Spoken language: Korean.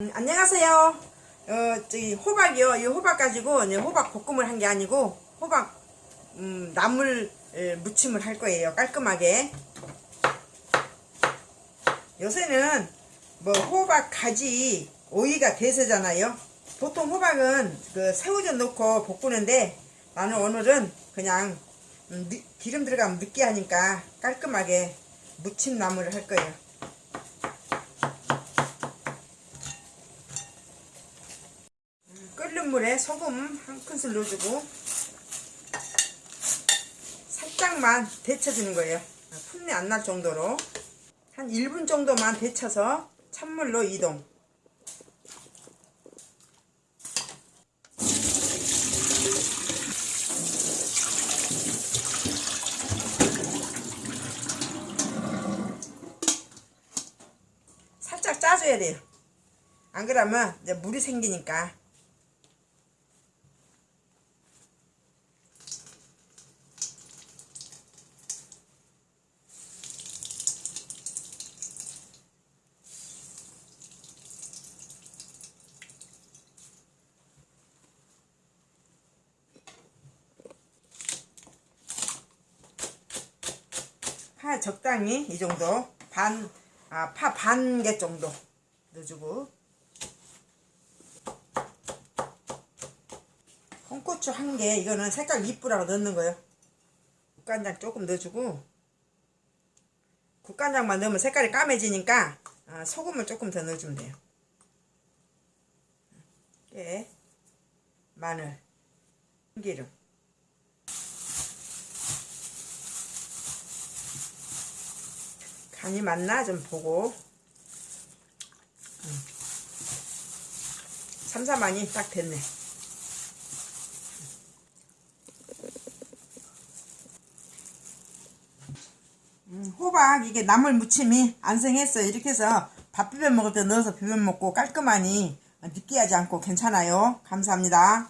음, 안녕하세요. 어, 저기 호박이요. 이 호박 가지고 호박 볶음을 한 게 아니고 호박 음, 나물 에, 무침을 할 거예요. 깔끔하게. 요새는 뭐 호박 가지 오이가 대세잖아요. 보통 호박은 그 새우젓 넣고 볶는데 나는 오늘은 그냥 음, 느- 기름 들어가면 느끼하니까 깔끔하게 무침 나물을 할 거예요. 끓는 물에 소금 한 큰술 넣어주고 살짝만 데쳐주는 거예요. 풋내 안 날 정도로 한 1분 정도만 데쳐서 찬물로 이동. 살짝 짜줘야 돼요. 안 그러면 이제 물이 생기니까. 파 적당히 이 정도 반, 아, 파 반 개 정도 넣어주고. 홍고추 한 개 이거는 색깔 이쁘라고 넣는 거예요. 국간장 조금 넣어주고. 국간장만 넣으면 색깔이 까매지니까 아, 소금을 조금 더 넣어주면 돼요. 깨 마늘. 참기름 간이 맞나? 좀 보고. 음. 삼삼하니 딱 됐네. 음, 호박 이게 나물 무침이 안생했어요. 이렇게 해서 밥 비벼 먹을 때 넣어서 비벼 먹고 깔끔하니 느끼하지 않고 괜찮아요. 감사합니다